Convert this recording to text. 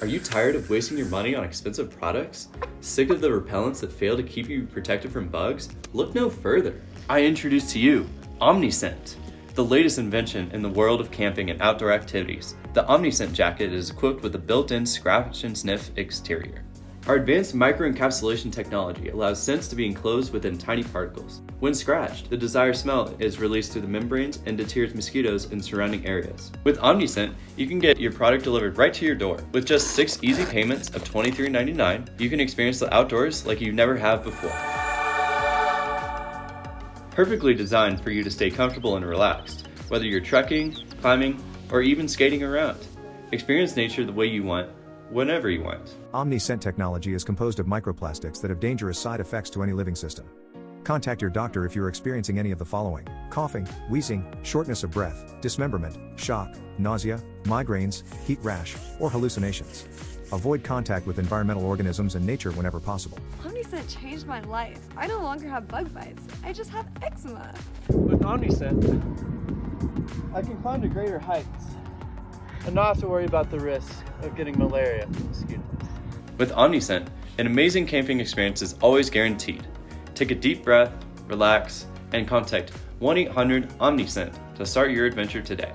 Are you tired of wasting your money on expensive products? Sick of the repellents that fail to keep you protected from bugs? Look no further. I introduce to you OmniScent, the latest invention in the world of camping and outdoor activities. The OmniScent jacket is equipped with a built-in scratch and sniff exterior. Our advanced microencapsulation technology allows scents to be enclosed within tiny particles. When scratched, the desired smell is released through the membranes and deters mosquitoes in surrounding areas. With OmniScent, you can get your product delivered right to your door. With just six easy payments of $23.99, you can experience the outdoors like you never have before. Perfectly designed for you to stay comfortable and relaxed, whether you're trekking, climbing, or even skating around. Experience nature the way you want whenever you want. OmniScent technology is composed of microplastics that have dangerous side effects to any living system. Contact your doctor if you're experiencing any of the following coughing, wheezing, shortness of breath, dismemberment, shock, nausea, migraines, heat rash, or hallucinations. Avoid contact with environmental organisms and nature whenever possible. OmniScent changed my life. I no longer have bug bites. I just have eczema. With OmniScent, I can climb to greater heights and not have to worry about the risk of getting malaria from mosquitoes. With OmniScent, an amazing camping experience is always guaranteed. Take a deep breath, relax, and contact 1-800-OmniScent to start your adventure today.